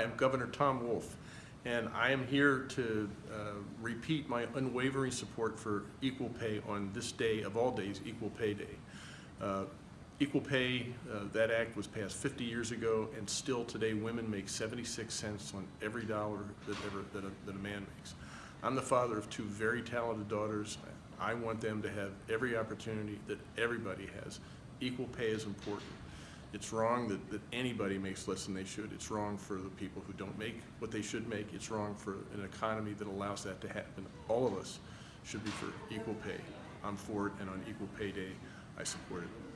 I'm Governor Tom Wolf, and I am here to uh, repeat my unwavering support for equal pay on this day of all days, Equal Pay Day. Uh, Equal pay, uh, that act was passed 50 years ago, and still today, women make 76 cents on every dollar that ever, that a, that a man makes. I'm the father of two very talented daughters. I want them to have every opportunity that everybody has. Equal pay is important. It's wrong that, that anybody makes less than they should. It's wrong for the people who don't make what they should make. It's wrong for an economy that allows that to happen. All of us should be for equal pay. I'm for it, and on Equal Pay Day, I support it.